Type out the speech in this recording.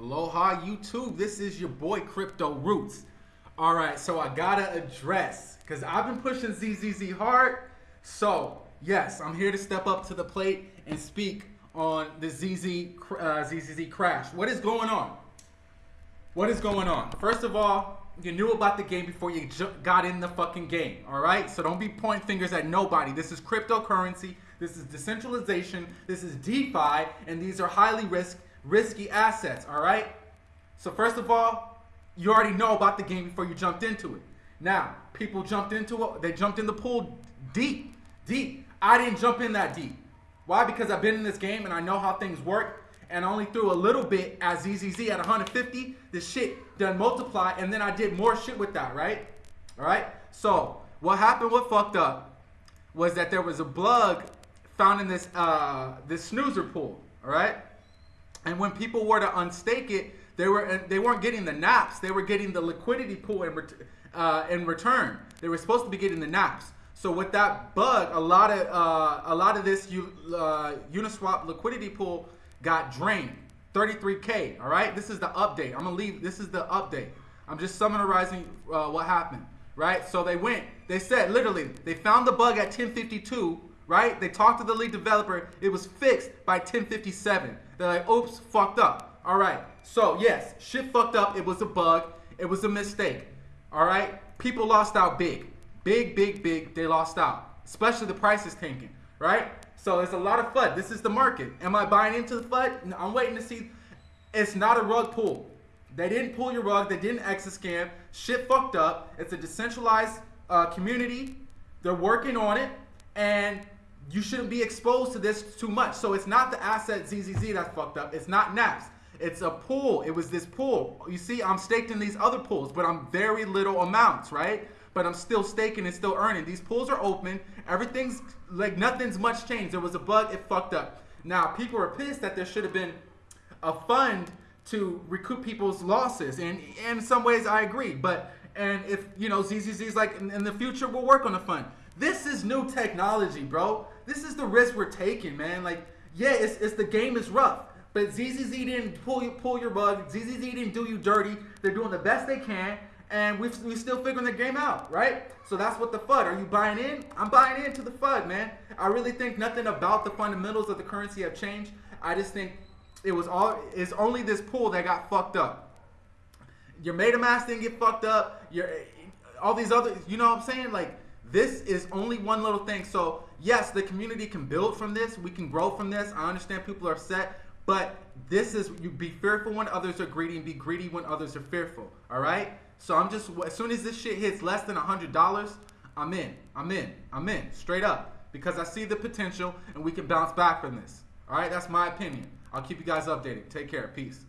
Aloha YouTube. This is your boy Crypto Roots. All right, so I gotta address because I've been pushing ZZZ hard. So yes, I'm here to step up to the plate and speak on the ZZ uh, ZZZ crash. What is going on? What is going on? First of all, you knew about the game before you got in the fucking game. All right, so don't be pointing fingers at nobody. This is cryptocurrency. This is decentralization. This is DeFi, and these are highly risk risky assets, all right? So first of all, you already know about the game before you jumped into it. Now, people jumped into it, they jumped in the pool deep, deep. I didn't jump in that deep. Why? Because I've been in this game and I know how things work. And I only threw a little bit at ZZZ at 150. The shit done multiply, and then I did more shit with that, right? All right. So what happened? What fucked up was that there was a bug found in this uh, this snoozer pool. All right. And when people were to unstake it, they were they weren't getting the naps. They were getting the liquidity pool in, uh, in return. They were supposed to be getting the naps. So with that bug, a lot of uh, a lot of this uh, Uniswap liquidity pool got drained. 33k. All right, this is the update. I'm gonna leave. This is the update. I'm just summarizing uh, what happened. Right. So they went. They said literally they found the bug at 1052 right? They talked to the lead developer. It was fixed by 1057. They're like, oops, fucked up. All right. So yes, shit fucked up. It was a bug. It was a mistake. All right. People lost out big, big, big, big. They lost out, especially the price is tanking. Right. So it's a lot of FUD. This is the market. Am I buying into the FUD? I'm waiting to see. It's not a rug pull. They didn't pull your rug. They didn't exit scam. Shit fucked up. It's a decentralized uh, community. They're working on it. And you shouldn't be exposed to this too much. So it's not the asset ZZZ that's fucked up. It's not Naps. It's a pool. It was this pool. You see, I'm staked in these other pools, but I'm very little amounts, right? But I'm still staking and still earning. These pools are open. Everything's like nothing's much changed. There was a bug. It fucked up. Now people are pissed that there should have been a fund to recoup people's losses, and, and in some ways I agree. But and if you know ZZZ's like in, in the future we'll work on the fund. This is new technology, bro. This is the risk we're taking, man. Like, yeah, it's, it's the game is rough. But ZZZ didn't pull you pull your bug. ZZZ didn't do you dirty. They're doing the best they can, and we we still figuring the game out, right? So that's what the FUD. Are you buying in? I'm buying into the FUD, man. I really think nothing about the fundamentals of the currency have changed. I just think it was all it's only this pool that got fucked up. Your MetaMask didn't get fucked up. Your all these other, you know what I'm saying? Like this is only one little thing. So yes, the community can build from this. We can grow from this. I understand people are upset, but this is you be fearful when others are greedy and be greedy when others are fearful. All right. So I'm just as soon as this shit hits less than a hundred dollars, I'm in. I'm in. I'm in. Straight up because I see the potential and we can bounce back from this. All right. That's my opinion. I'll keep you guys updated. Take care. Peace.